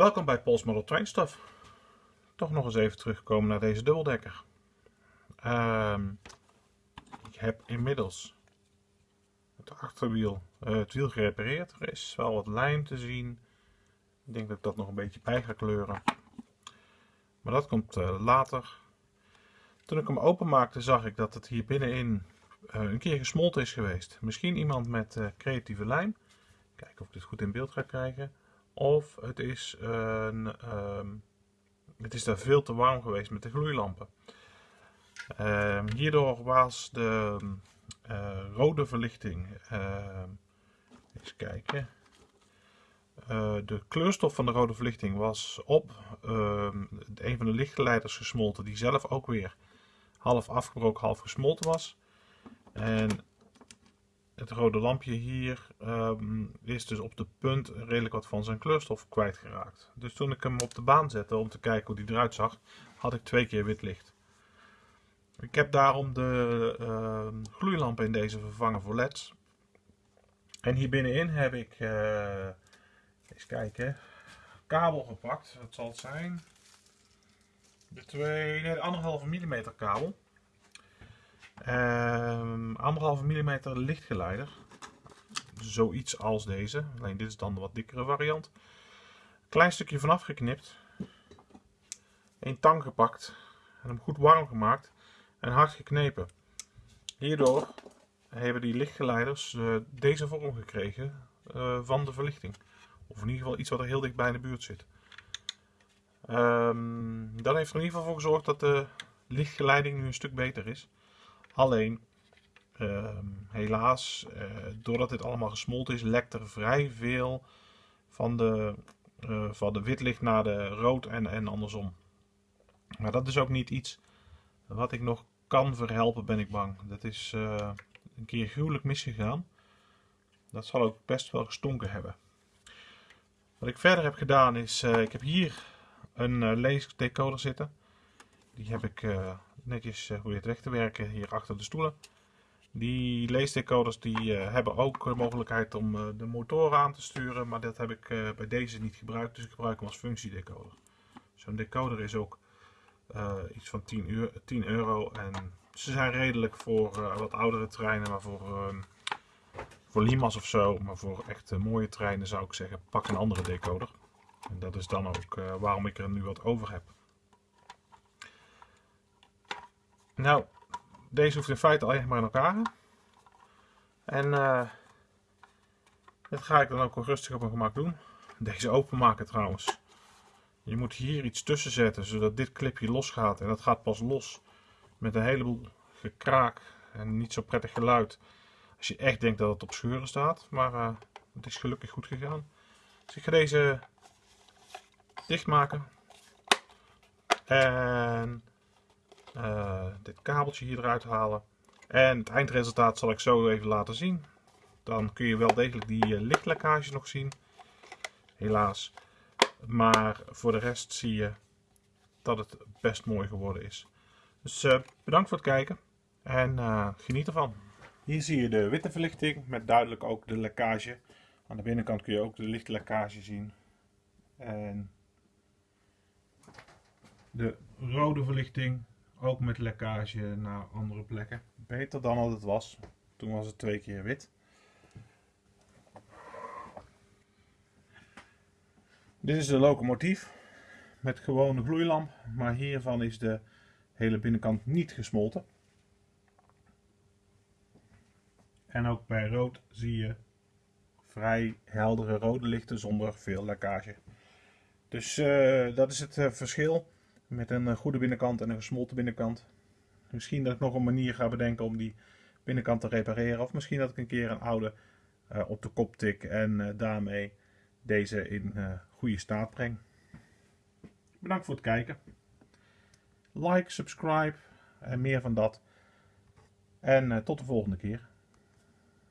Welkom bij Pols Model Train Stuff. Toch nog eens even terugkomen naar deze dubbeldekker. Ehm, ik heb inmiddels het achterwiel, uh, het wiel gerepareerd. Er is wel wat lijm te zien. Ik denk dat ik dat nog een beetje bij ga kleuren. Maar dat komt uh, later. Toen ik hem openmaakte zag ik dat het hier binnenin uh, een keer gesmolten is geweest. Misschien iemand met creatieve lijm. Kijken of ik dit goed in beeld ga krijgen. Of het is, een, ehm, het is daar veel te warm geweest met de gloeilampen. Ehm, hierdoor was de uh, rode verlichting, uh, eens kijken, uh, de kleurstof van de rode verlichting was op een van de lichtgeleiders gesmolten die zelf ook weer half afgebroken, half gesmolten was. En het rode lampje hier um, is dus op de punt redelijk wat van zijn kleurstof kwijtgeraakt. Dus toen ik hem op de baan zette om te kijken hoe die eruit zag, had ik twee keer wit licht. Ik heb daarom de uh, gloeilampen in deze vervangen voor leds. En hier binnenin heb ik, uh, eens kijken, kabel gepakt. Dat zal het zijn. De twee, nee, de anderhalve millimeter kabel. Um, anderhalve millimeter lichtgeleider. Zoiets als deze. Alleen dit is dan de wat dikkere variant. Klein stukje vanaf geknipt. Een tang gepakt. En hem goed warm gemaakt. En hard geknepen. Hierdoor hebben die lichtgeleiders uh, deze vorm gekregen uh, van de verlichting. Of in ieder geval iets wat er heel dicht bij in de buurt zit. Um, dat heeft er in ieder geval voor gezorgd dat de lichtgeleiding nu een stuk beter is. Alleen, ehm, helaas, uh, doordat dit allemaal gesmolten is, lekt er vrij veel van de, uh, van de wit licht naar de rood en, en andersom. Maar dat is ook niet iets wat ik nog kan verhelpen, ben ik bang. Dat is uh, een keer gruwelijk misgegaan. Dat zal ook best wel gestonken hebben. Wat ik verder heb gedaan is, ik heb hier een leesdecoder zitten. Die heb ik netjes geprobeerd weg te werken hier achter de stoelen. Die leesdecoders die uh, hebben ook de mogelijkheid om uh, de motoren aan te sturen, maar dat heb ik bij deze niet gebruikt, dus ik gebruik hem als functiedecoder. Zo'n decoder is ook iets van 10 euro, 10 euro en ze zijn redelijk voor wat oudere treinen, maar voor, ehm, voor Limas of zo, maar voor echt mooie treinen zou ik zeggen, pak een andere decoder. En dat is dan ook waarom ik er nu wat over heb. Nou, deze hoeft in feite alleen maar in elkaar. En uh, dat ga ik dan ook rustig op mijn gemak doen. Deze openmaken trouwens. Je moet hier iets tussen zetten, zodat dit clipje losgaat. En dat gaat pas los met een heleboel gekraak en niet zo prettig geluid. Als je echt denkt dat het op scheuren staat. Maar uh, het is gelukkig goed gegaan. Dus ik ga deze dichtmaken. En dit kabeltje hier eruit halen. En het eindresultaat zal ik zo even laten zien. Dan kun je wel degelijk die uh, lichtlekkage nog zien. Helaas. Maar voor de rest zie je dat het best mooi geworden is. Dus uh, bedankt voor het kijken. En geniet ervan. Hier zie je de witte verlichting met duidelijk ook de lekkage. Aan de binnenkant kun je ook de lichtlekkage zien. En de rode verlichting ook met lekkage naar andere plekken. Beter dan dat het was. Toen was het twee keer wit. Dit is de locomotief met gewone gloeilamp, maar hiervan is de hele binnenkant niet gesmolten. En ook bij rood zie je vrij heldere rode lichten zonder veel lekkage. Dus uh, dat is het uh, verschil. Met een eh, goede binnenkant en een gesmolten binnenkant. Misschien dat ik nog een manier ga bedenken om die binnenkant te repareren. Of misschien dat ik een keer een oude uh, op de kop tik en uh, daarmee deze in goede staat breng. Bedankt voor het kijken. Like, subscribe en meer van dat. En tot de volgende keer.